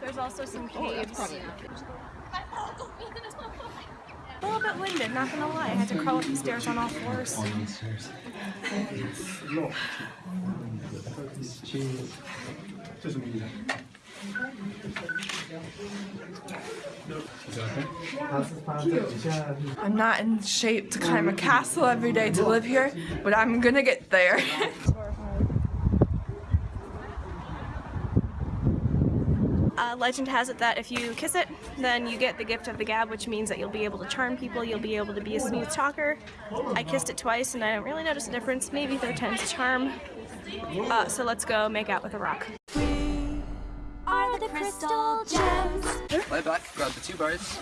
There's also some caves. Oh, a little bit winded, not gonna lie. I had to crawl up the stairs on all fours. I'm not in shape to climb a castle every day to live here, but I'm gonna get there. Uh, legend has it that if you kiss it, then you get the gift of the gab, which means that you'll be able to charm people, you'll be able to be a smooth talker. I kissed it twice and I don't really notice a difference. Maybe third time's a charm. Uh, so let's go make out with a rock. are the crystal gems. Lie back, grab the two bars,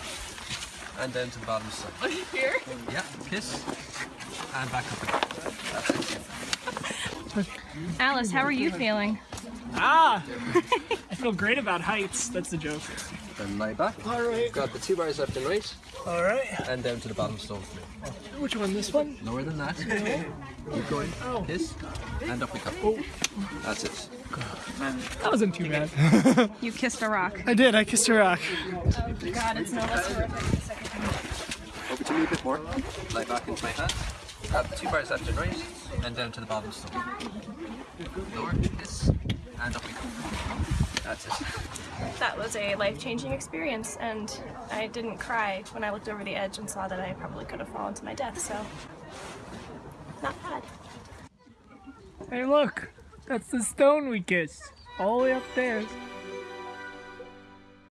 and down to the bottom side. Here? Yeah, kiss, and back up. That's it. Alice, how are you feeling? Ah! I feel great about heights. That's the joke. Then lie back. Alright. Grab the two bars left and right, Alright. and down to the bottom stone. Which one? This one? Lower than that. Keep going. Kiss, and up we come. That's it. That wasn't too bad. You kissed a rock. I did. I kissed a rock. Oh God, it's no less horrific the second time. Over to me a bit more. Lie back into my hand. Grab the two bars left and right, and down to the bottom stone. Lower, kiss, and up we come. That's it. That was a life-changing experience, and I didn't cry when I looked over the edge and saw that I probably could have fallen to my death, so not bad. Hey, look. That's the stone we kissed. All the way up there.